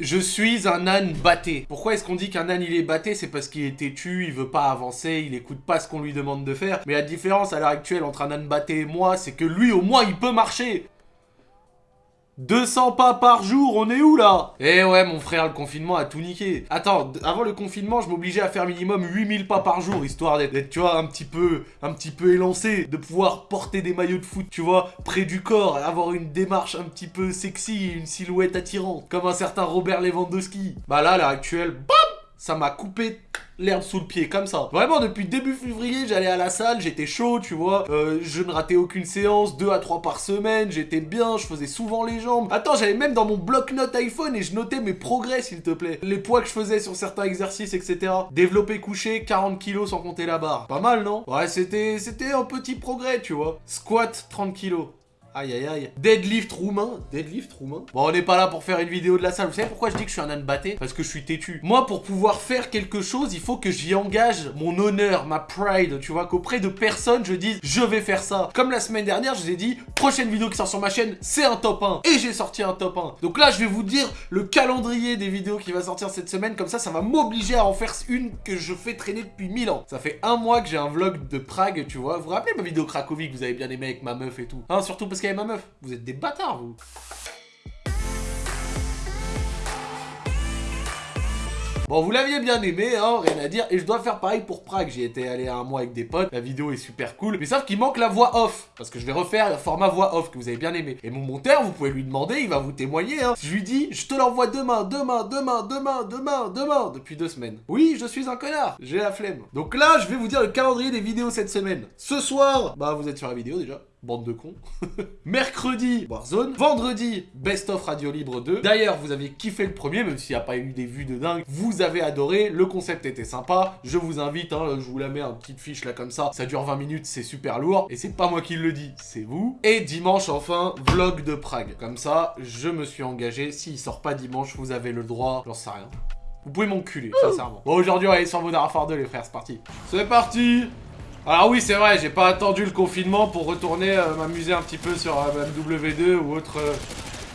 Je suis un âne batté. Pourquoi est-ce qu'on dit qu'un âne il est batté? C'est parce qu'il est têtu, il veut pas avancer, il écoute pas ce qu'on lui demande de faire. Mais la différence à l'heure actuelle entre un âne batté et moi, c'est que lui au moins il peut marcher 200 pas par jour, on est où là? Eh ouais mon frère, le confinement a tout niqué. Attends, avant le confinement, je m'obligeais à faire minimum 8000 pas par jour, histoire d'être, tu vois, un petit peu, un petit peu élancé, de pouvoir porter des maillots de foot, tu vois, près du corps, avoir une démarche un petit peu sexy, une silhouette attirante, comme un certain Robert Lewandowski. Bah là, à l'heure actuelle, ça m'a coupé l'herbe sous le pied, comme ça. Vraiment, depuis début février, j'allais à la salle, j'étais chaud, tu vois. Euh, je ne ratais aucune séance, 2 à 3 par semaine, j'étais bien, je faisais souvent les jambes. Attends, j'avais même dans mon bloc-notes iPhone et je notais mes progrès, s'il te plaît. Les poids que je faisais sur certains exercices, etc. Développé couché, 40 kilos sans compter la barre. Pas mal, non? Ouais, c'était un petit progrès, tu vois. Squat, 30 kilos. Aïe aïe aïe. Deadlift roumain. Deadlift roumain. Bon, on n'est pas là pour faire une vidéo de la salle. Vous savez pourquoi je dis que je suis un âne batté Parce que je suis têtu. Moi, pour pouvoir faire quelque chose, il faut que j'y engage mon honneur, ma pride. Tu vois, qu'auprès de personne, je dise je vais faire ça. Comme la semaine dernière, je vous ai dit prochaine vidéo qui sort sur ma chaîne, c'est un top 1. Et j'ai sorti un top 1. Donc là, je vais vous dire le calendrier des vidéos qui va sortir cette semaine. Comme ça, ça va m'obliger à en faire une que je fais traîner depuis 1000 ans. Ça fait un mois que j'ai un vlog de Prague, tu vois. Vous vous rappelez ma vidéo Cracovie que vous avez bien aimé avec ma meuf et tout? Hein, surtout parce qu'il ma meuf. Vous êtes des bâtards, vous Bon, vous l'aviez bien aimé, hein, rien à dire. Et je dois faire pareil pour Prague. J'y étais allé un mois avec des potes. La vidéo est super cool. Mais sauf qu'il manque la voix off. Parce que je vais refaire le format voix off que vous avez bien aimé. Et mon monteur, vous pouvez lui demander, il va vous témoigner. Hein. Je lui dis, je te l'envoie demain, demain, demain, demain, demain, demain. Depuis deux semaines. Oui, je suis un connard. J'ai la flemme. Donc là, je vais vous dire le calendrier des vidéos cette semaine. Ce soir, bah vous êtes sur la vidéo déjà. Bande de cons. Mercredi, Warzone. Vendredi, Best of Radio Libre 2. D'ailleurs, vous avez kiffé le premier, même s'il n'y a pas eu des vues de dingue. Vous avez adoré, le concept était sympa. Je vous invite, hein, je vous la mets en petite fiche là comme ça. Ça dure 20 minutes, c'est super lourd. Et c'est pas moi qui le dis, c'est vous. Et dimanche, enfin, vlog de Prague. Comme ça, je me suis engagé. S'il sort pas dimanche, vous avez le droit, j'en sais rien. Vous pouvez m'enculer, sincèrement. Bon, aujourd'hui, on va aller sur Modern Warfare 2, les frères, c'est parti. C'est parti alors oui, c'est vrai, j'ai pas attendu le confinement pour retourner euh, m'amuser un petit peu sur euh, MW2 ou autre... Euh,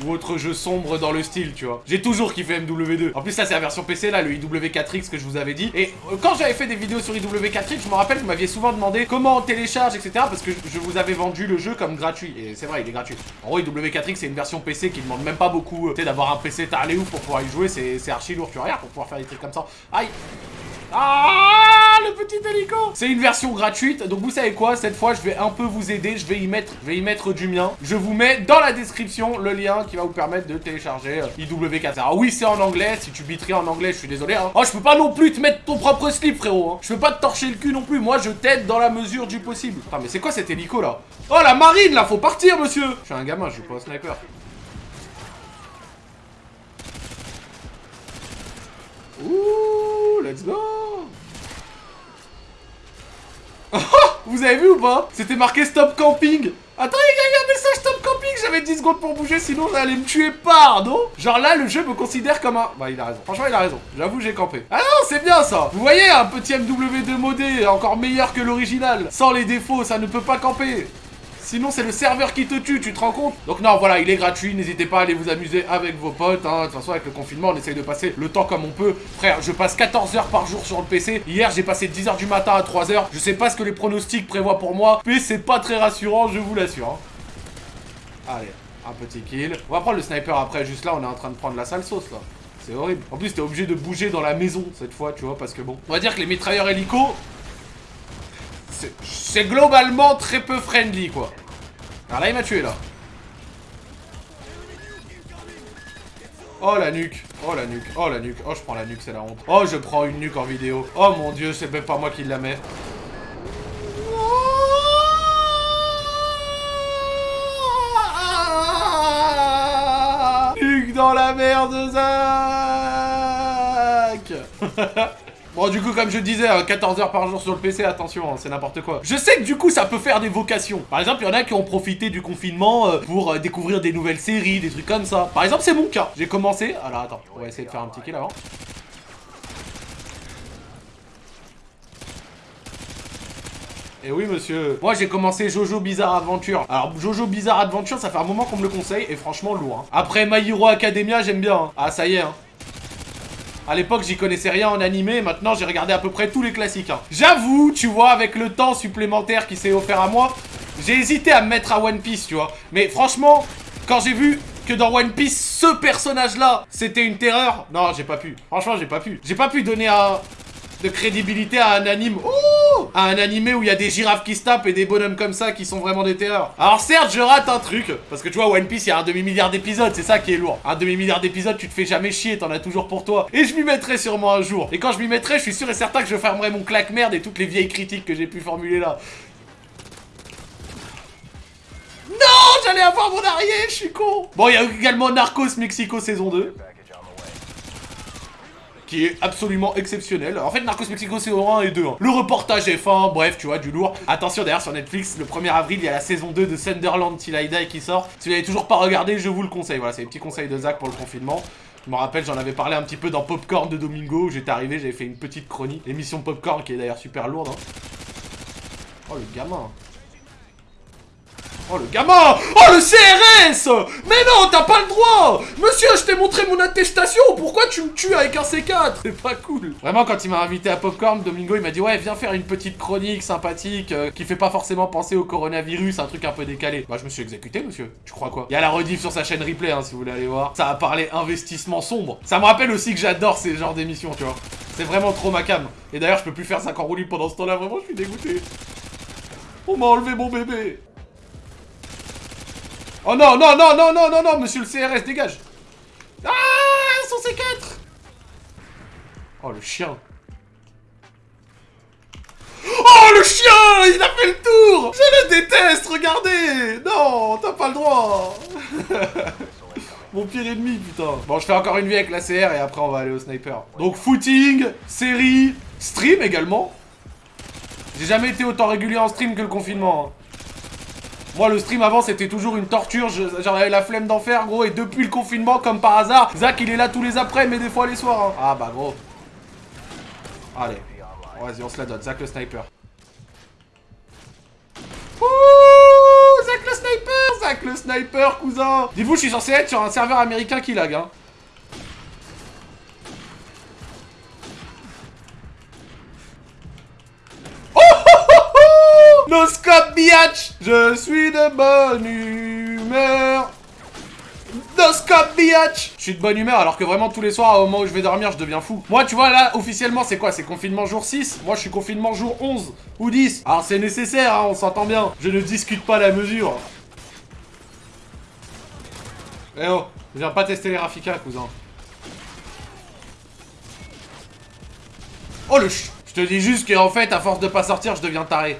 ou autre jeu sombre dans le style, tu vois. J'ai toujours kiffé MW2. En plus, ça, c'est la version PC, là, le IW4X que je vous avais dit. Et quand j'avais fait des vidéos sur IW4X, je me rappelle, vous m'aviez souvent demandé comment on télécharge, etc. Parce que je vous avais vendu le jeu comme gratuit. Et c'est vrai, il est gratuit. En gros, IW4X, c'est une version PC qui demande même pas beaucoup, tu sais, d'avoir un PC t'as ouf pour pouvoir y jouer? C'est archi lourd, tu vois, pour pouvoir faire des trucs comme ça. Aïe ah le petit hélico C'est une version gratuite, donc vous savez quoi? Cette fois, je vais un peu vous aider, je vais y mettre, je vais y mettre du mien. Je vous mets dans la description le lien qui va vous permettre de télécharger euh, IW4. Alors oui, c'est en anglais, si tu biterais en anglais, je suis désolé. Hein. Oh, je peux pas non plus te mettre ton propre slip, frérot. Hein. Je peux pas te torcher le cul non plus, moi je t'aide dans la mesure du possible. Attends, mais c'est quoi cet hélico là? Oh, la marine là, faut partir, monsieur Je suis un gamin, je joue pas au sniper. Ouh, let's go Vous avez vu ou pas? C'était marqué stop camping Attends, il y a un message stop camping J'avais 10 secondes pour bouger, sinon j'allais me tuer pardon Genre là, le jeu me considère comme un... Bah, il a raison. Franchement, il a raison. J'avoue, j'ai campé. Ah non, c'est bien ça Vous voyez, un petit MW2 modé, encore meilleur que l'original. Sans les défauts, ça ne peut pas camper. Sinon, c'est le serveur qui te tue, tu te rends compte Donc non, voilà, il est gratuit, n'hésitez pas à aller vous amuser avec vos potes. Hein. De toute façon, avec le confinement, on essaye de passer le temps comme on peut. Frère, je passe 14 heures par jour sur le PC. Hier, j'ai passé 10 heures du matin à 3 heures. Je sais pas ce que les pronostics prévoient pour moi, mais c'est pas très rassurant, je vous l'assure. Hein. Allez, un petit kill. On va prendre le sniper après, juste là, on est en train de prendre la sale sauce, là. C'est horrible. En plus, t'es obligé de bouger dans la maison, cette fois, tu vois, parce que bon... On va dire que les mitrailleurs hélico, c'est globalement très peu friendly, quoi. Alors là, il m'a tué, là. Oh, la nuque. Oh, la nuque. Oh, la nuque. Oh, je prends la nuque, c'est la honte. Oh, je prends une nuque en vidéo. Oh, mon Dieu, c'est même pas moi qui la mets. Nuque dans la merde, Zach Bon, du coup, comme je disais, 14 heures par jour sur le PC, attention, hein, c'est n'importe quoi. Je sais que du coup, ça peut faire des vocations. Par exemple, il y en a qui ont profité du confinement euh, pour euh, découvrir des nouvelles séries, des trucs comme ça. Par exemple, c'est mon cas. J'ai commencé... Alors, attends, on va essayer de faire un petit kill avant. Et oui monsieur, moi j'ai commencé Jojo Bizarre Adventure. Alors Jojo Bizarre Adventure, ça fait un moment qu'on me le conseille et franchement lourd. Hein. Après My Hero Academia, j'aime bien. Hein. Ah ça y est, hein. À l'époque, j'y connaissais rien en animé, maintenant j'ai regardé à peu près tous les classiques. hein. J'avoue, tu vois, avec le temps supplémentaire qui s'est offert à moi, j'ai hésité à me mettre à One Piece, tu vois. Mais franchement, quand j'ai vu que dans One Piece, ce personnage-là, c'était une terreur, non, j'ai pas pu. Franchement, j'ai pas pu. J'ai pas pu donner un de crédibilité à un anime. Oh À un animé où il y a des girafes qui se tapent et des bonhommes comme ça qui sont vraiment des terreurs. Alors certes, je rate un truc, parce que tu vois, One Piece, il y a un demi-milliard d'épisodes, c'est ça qui est lourd. Un demi-milliard d'épisodes, tu te fais jamais chier, t'en as toujours pour toi. Et je m'y mettrai sûrement un jour. Et quand je m'y mettrai, je suis sûr et certain que je fermerai mon claque-merde et toutes les vieilles critiques que j'ai pu formuler là. Non J'allais avoir mon arrière, je suis con Bon, il y a également Narcos Mexico saison 2 qui est absolument exceptionnel. En fait, Narcos Mexico saison 1 et 2. hein. Le reportage est fin, bref, tu vois, du lourd. Attention, d'ailleurs, sur Netflix, le 1er avril, il y a la saison 2 de Sunderland Till qui sort. Si vous n'avez toujours pas regardé, je vous le conseille. Voilà, c'est les petits conseils de Zach pour le confinement. Je me rappelle, j'en avais parlé un petit peu dans Popcorn de Domingo, où j'étais arrivé, j'avais fait une petite chronique. L'émission Popcorn, qui est d'ailleurs super lourde. hein. Oh, le gamin Oh le gamin Oh le CRS Mais non, t'as pas le droit Monsieur, je t'ai montré mon attestation Pourquoi tu me tues avec un C4 C'est pas cool Vraiment, quand il m'a invité à Popcorn, Domingo, il m'a dit « Ouais, viens faire une petite chronique sympathique, euh, qui fait pas forcément penser au coronavirus, un truc un peu décalé. » Bah, je me suis exécuté, monsieur. Tu crois quoi? Il y a la rediff sur sa chaîne replay, hein, si vous voulez aller voir. Ça a parlé investissement sombre. Ça me rappelle aussi que j'adore ces genres d'émissions, tu vois. C'est vraiment trop ma cam. Et d'ailleurs, je peux plus faire 5 en roue libre pendant ce temps-là, vraiment, je suis dégoûté. On m'a enlevé mon bébé Oh non, non, non, non, non, non, non, monsieur le CRS, dégage Ah, son C4 Oh, le chien Oh, le chien Il a fait le tour Je le déteste, regardez Non, t'as pas le droit Mon pire ennemi, putain Bon, je fais encore une vie avec la CR et après on va aller au sniper. Donc, footing, série, stream également. J'ai jamais été autant régulier en stream que le confinement. hein. Moi, le stream avant, c'était toujours une torture. je- J'avais la flemme d'en faire, gros. Et depuis le confinement, comme par hasard, Zach, il est là tous les après, mais des fois les soirs. hein. Ah bah, gros. Allez. Vas-y, on se la donne. Zach le sniper. Ouh Zach le sniper Zach le sniper, cousin Dis-vous, je suis censé être sur un serveur américain qui lag, hein. No scope, biatch Je suis de bonne humeur No scope, biatch Je suis de bonne humeur alors que vraiment tous les soirs au moment où je vais dormir je deviens fou. Moi tu vois là officiellement c'est quoi? C'est confinement jour 6 Moi je suis confinement jour 11 ou 10 Alors c'est nécessaire hein, on s'entend bien. Je ne discute pas la mesure. Eh oh Viens pas tester les Rafika cousin. Oh le ch... Je te dis juste qu'en fait, à force de pas sortir, je deviens taré.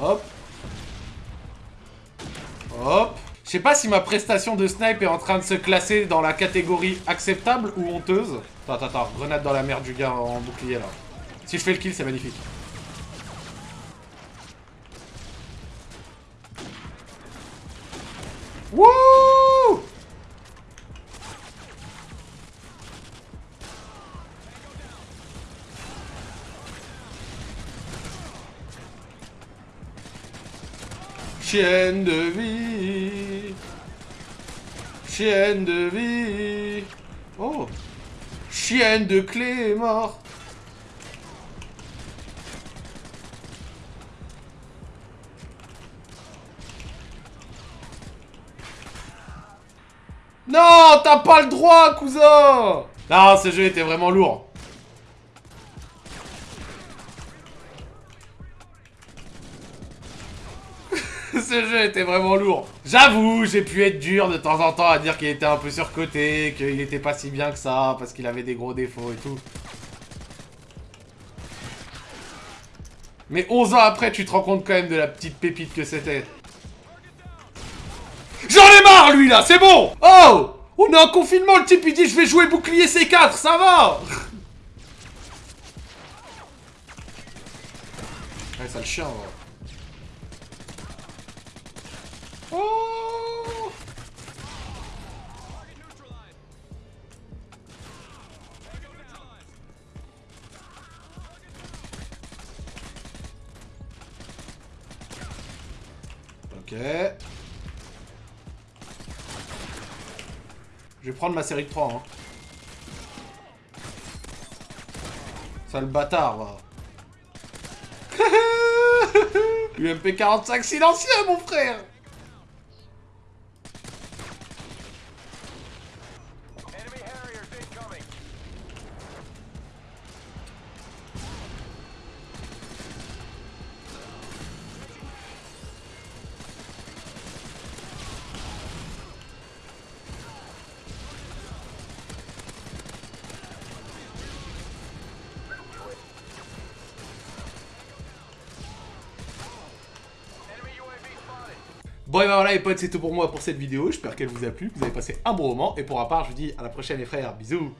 Hop. Hop. Je sais pas si ma prestation de snipe est en train de se classer dans la catégorie acceptable ou honteuse. Attends, attends, attends. Grenade dans la merde du gars en bouclier, là. Si je fais le kill, c'est magnifique. Wouh Chienne de vie. Chienne de vie. Oh. Chienne de clé mort. Non, t'as pas le droit, cousin Non, ce jeu était vraiment lourd. Ce jeu était vraiment lourd. J'avoue, j'ai pu être dur de temps en temps à dire qu'il était un peu surcoté, qu'il était pas si bien que ça, parce qu'il avait des gros défauts et tout. Mais 11 ans après, tu te rends compte quand même de la petite pépite que c'était. J'en ai marre, lui, là, c'est bon Oh On est en confinement, le type, il dit, je vais jouer bouclier C4, ça va Ouais, ça le chien, ouais. Oh Ok. Je vais prendre ma série de 3, hein. Sale bâtard, va. UMP 45 silencieux, mon frère Bon et ben voilà les potes, c'est tout pour moi pour cette vidéo. J'espère qu'elle vous a plu, que vous avez passé un bon moment. Et pour ma part, je vous dis à la prochaine les frères. Bisous